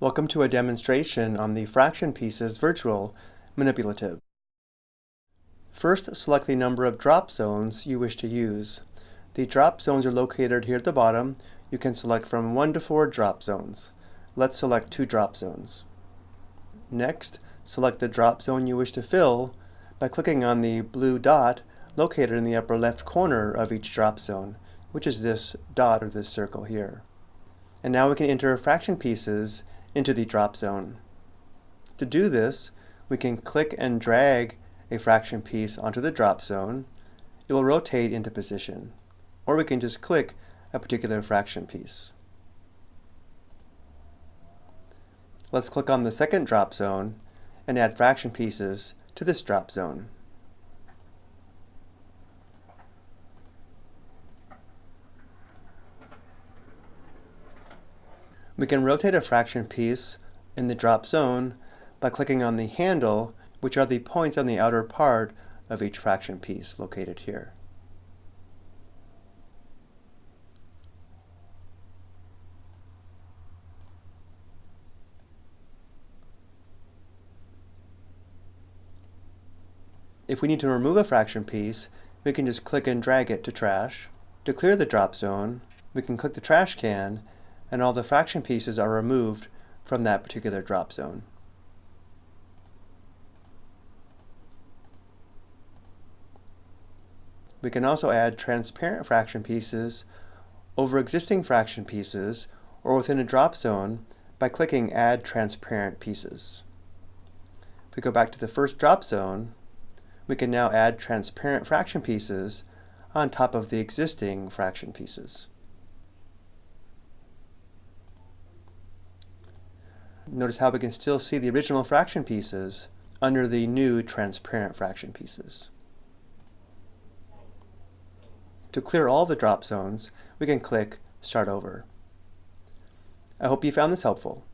Welcome to a demonstration on the fraction pieces virtual manipulative. First, select the number of drop zones you wish to use. The drop zones are located here at the bottom. You can select from 1 to 4 drop zones. Let's select two drop zones. Next, select the drop zone you wish to fill by clicking on the blue dot located in the upper left corner of each drop zone, which is this dot or this circle here. And now we can enter fraction pieces into the drop zone. To do this, we can click and drag a fraction piece onto the drop zone. It will rotate into position. Or we can just click a particular fraction piece. Let's click on the second drop zone and add fraction pieces to this drop zone. We can rotate a fraction piece in the drop zone by clicking on the handle, which are the points on the outer part of each fraction piece located here. If we need to remove a fraction piece, we can just click and drag it to trash. To clear the drop zone, we can click the trash can and all the fraction pieces are removed from that particular drop zone. We can also add transparent fraction pieces over existing fraction pieces or within a drop zone by clicking Add Transparent Pieces. If we go back to the first drop zone, we can now add transparent fraction pieces on top of the existing fraction pieces. Notice how we can still see the original fraction pieces under the new transparent fraction pieces. To clear all the drop zones, we can click Start Over. I hope you found this helpful.